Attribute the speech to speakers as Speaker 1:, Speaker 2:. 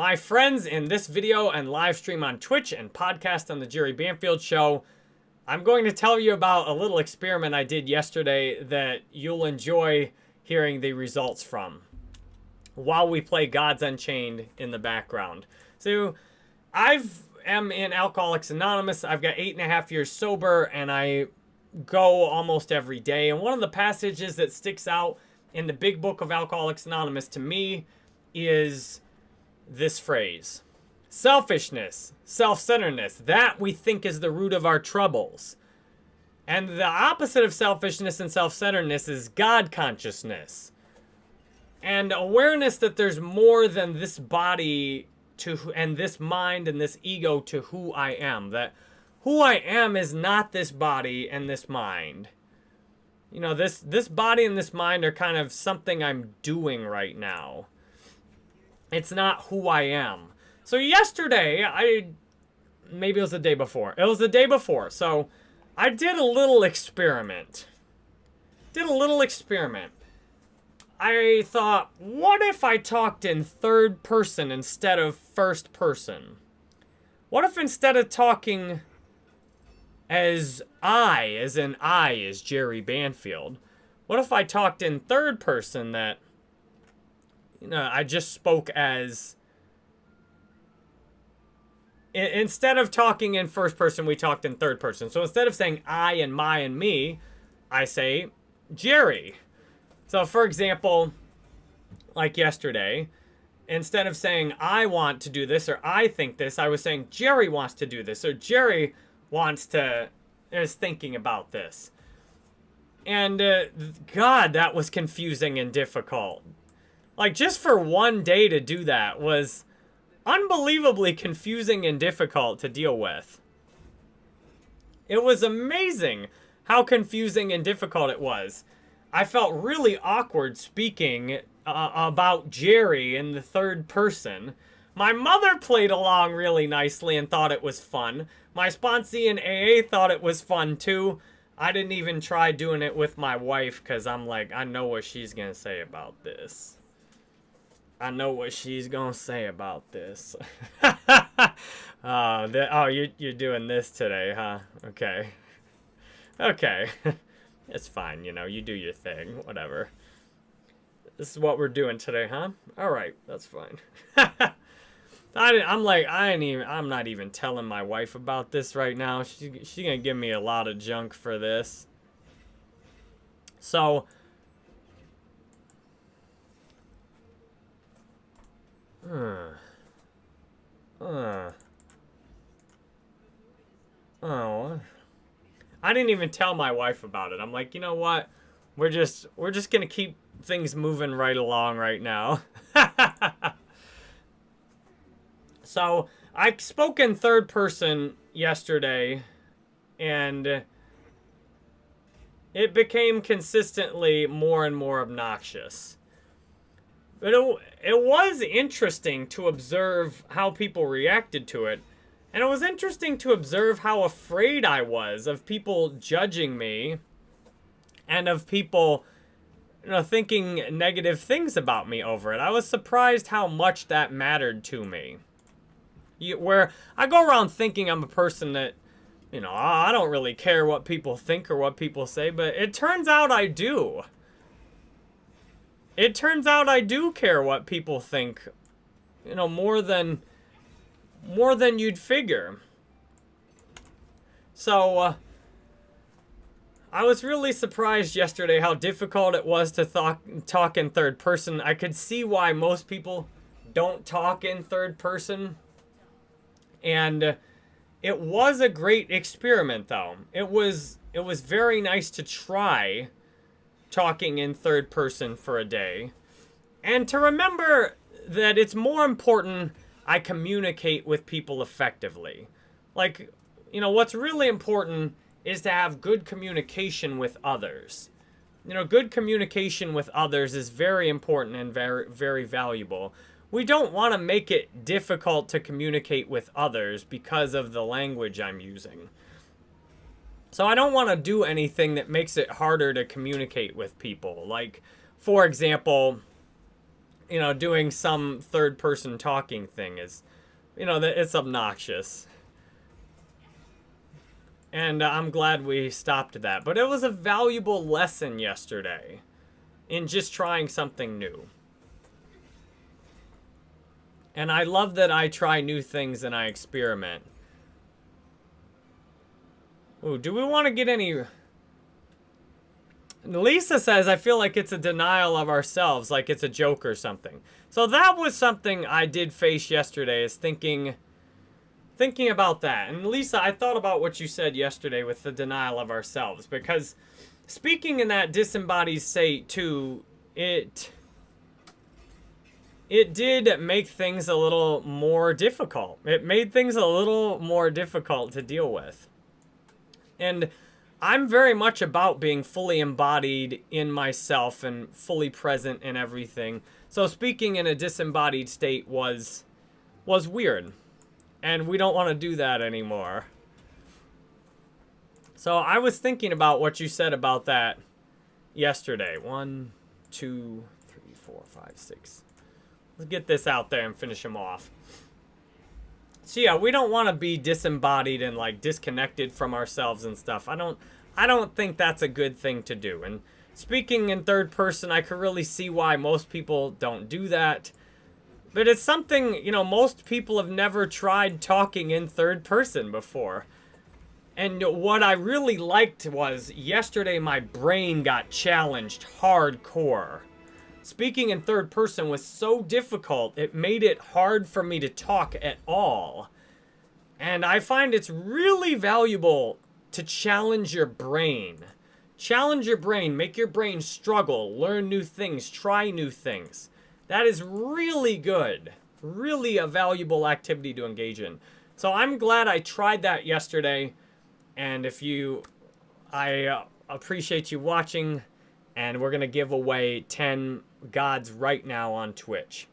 Speaker 1: My friends, in this video and live stream on Twitch and podcast on the Jerry Banfield Show, I'm going to tell you about a little experiment I did yesterday that you'll enjoy hearing the results from while we play Gods Unchained in the background. So, I've am in Alcoholics Anonymous. I've got eight and a half years sober, and I go almost every day. And one of the passages that sticks out in the big book of Alcoholics Anonymous to me is this phrase selfishness, self centeredness. That we think is the root of our troubles. And the opposite of selfishness and self centeredness is God consciousness. And awareness that there's more than this body to and this mind and this ego to who I am. That who I am is not this body and this mind. You know, this this body and this mind are kind of something I'm doing right now. It's not who I am. So yesterday, I maybe it was the day before. It was the day before. So I did a little experiment. Did a little experiment. I thought, what if I talked in third person instead of first person? What if instead of talking as I, as in I, as Jerry Banfield, what if I talked in third person that, you know, I just spoke as, instead of talking in first person, we talked in third person. So instead of saying I and my and me, I say Jerry. So, for example, like yesterday, instead of saying, I want to do this or I think this, I was saying, Jerry wants to do this or Jerry wants to, is thinking about this. And uh, God, that was confusing and difficult. Like, just for one day to do that was unbelievably confusing and difficult to deal with. It was amazing how confusing and difficult it was. I felt really awkward speaking uh, about Jerry in the third person. My mother played along really nicely and thought it was fun. My sponsee in AA thought it was fun too. I didn't even try doing it with my wife because I'm like, I know what she's going to say about this. I know what she's to say about this. uh, the, oh, you, you're doing this today, huh? Okay. Okay. It's fine, you know, you do your thing, whatever. This is what we're doing today, huh? All right, that's fine. I, am like, I ain't even, I'm not even telling my wife about this right now. She, she gonna give me a lot of junk for this. So, uh, uh, oh, I didn't even tell my wife about it. I'm like, you know what? We're just we're just gonna keep things moving right along right now. so I spoke in third person yesterday, and it became consistently more and more obnoxious. But it, it was interesting to observe how people reacted to it. And it was interesting to observe how afraid I was of people judging me and of people you know, thinking negative things about me over it. I was surprised how much that mattered to me. You, where I go around thinking I'm a person that, you know, I don't really care what people think or what people say, but it turns out I do. It turns out I do care what people think, you know, more than more than you'd figure. So, uh, I was really surprised yesterday how difficult it was to talk, talk in third person. I could see why most people don't talk in third person. And uh, it was a great experiment, though. It was, it was very nice to try talking in third person for a day. And to remember that it's more important I communicate with people effectively. Like, you know, what's really important is to have good communication with others. You know, good communication with others is very important and very, very valuable. We don't want to make it difficult to communicate with others because of the language I'm using. So I don't want to do anything that makes it harder to communicate with people. Like, for example, you know, doing some third person talking thing is, you know, that it's obnoxious. And uh, I'm glad we stopped that. But it was a valuable lesson yesterday in just trying something new. And I love that I try new things and I experiment. Ooh, do we want to get any... Lisa says, I feel like it's a denial of ourselves, like it's a joke or something. So that was something I did face yesterday, is thinking thinking about that. And Lisa, I thought about what you said yesterday with the denial of ourselves, because speaking in that disembodied state too, it it did make things a little more difficult. It made things a little more difficult to deal with. And I'm very much about being fully embodied in myself and fully present in everything. So speaking in a disembodied state was was weird. And we don't want to do that anymore. So I was thinking about what you said about that yesterday. One, two, three, four, five, six. Let's get this out there and finish him off. So yeah, we don't want to be disembodied and like disconnected from ourselves and stuff. I don't I don't think that's a good thing to do. And speaking in third person, I could really see why most people don't do that. But it's something, you know, most people have never tried talking in third person before. And what I really liked was yesterday my brain got challenged hardcore. Speaking in third person was so difficult, it made it hard for me to talk at all. And I find it's really valuable to challenge your brain. Challenge your brain, make your brain struggle, learn new things, try new things. That is really good. Really a valuable activity to engage in. So I'm glad I tried that yesterday. And if you, I uh, appreciate you watching. And we're going to give away 10 gods right now on Twitch.